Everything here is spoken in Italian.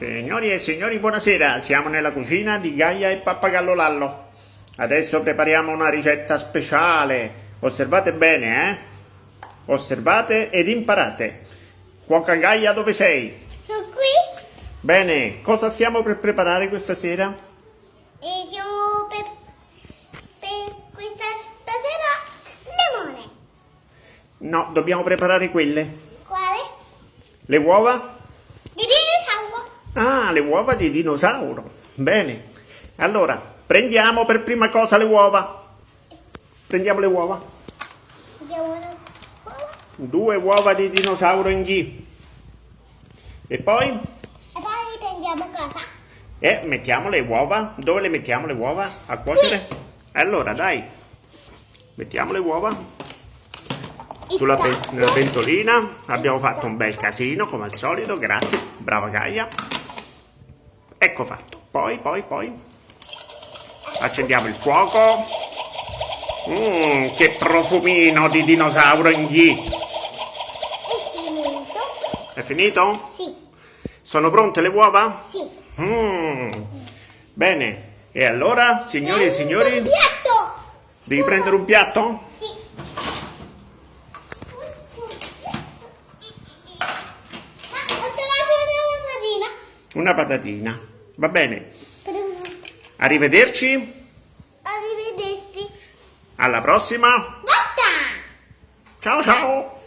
Signori e signori, buonasera. Siamo nella cucina di Gaia e Pappagallo Lallo. Adesso prepariamo una ricetta speciale. Osservate bene, eh? Osservate ed imparate. Cuoca Gaia, dove sei? Sono qui Bene, cosa stiamo per preparare questa sera? e io per, per questa stasera limone. No, dobbiamo preparare quelle. Quale? Le uova? Di dinosauro. Ah, le uova di dinosauro. Bene. Allora, prendiamo per prima cosa le uova. Prendiamo le uova. Due uova di dinosauro in G. E poi? E poi prendiamo cosa? E mettiamo le uova. Dove le mettiamo le uova? A cuocere? Allora, dai. Mettiamo le uova sulla pentolina. Abbiamo fatto un bel casino, come al solito. Grazie. Brava Gaia. Ecco fatto. Poi, poi, poi. Accendiamo il fuoco. Mmm, che profumino di dinosauro in G. È finito? È finito? Sì, Sono pronte le uova? sì. Mm. Bene. E allora, signori e signori, un piatto. devi prendere un piatto? Sì. Ma ho trovato una patatina. Una patatina. Va bene. Arrivederci. Arrivederci. Alla prossima. Ciao ciao.